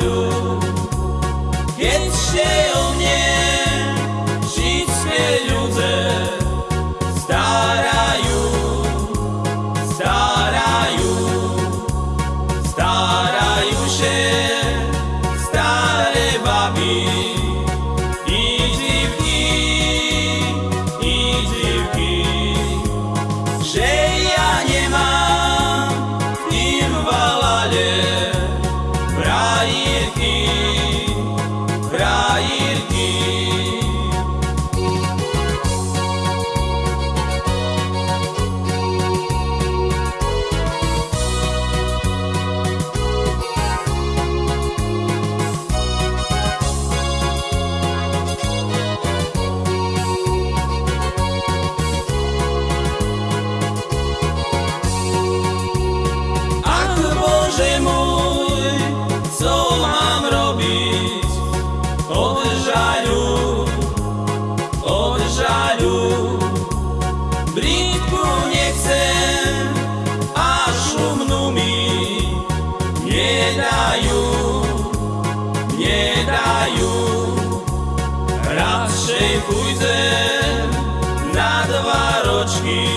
Hallelujah. nedajú, nedajú. Radšej pôjdem na dva ročky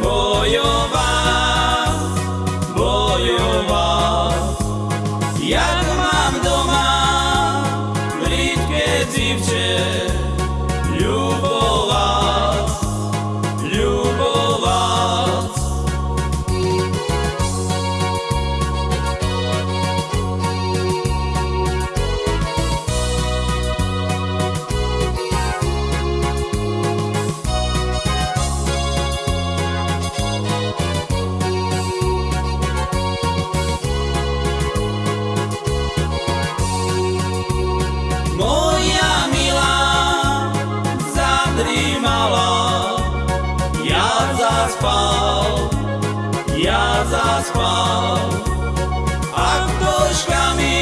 bojovať, bojovať. Jak mám doma britké dzivče, ľubovať. mala, ja zaspal, ja zaspal. A ktožkami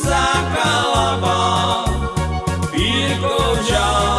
zakalaba, pírkov žal.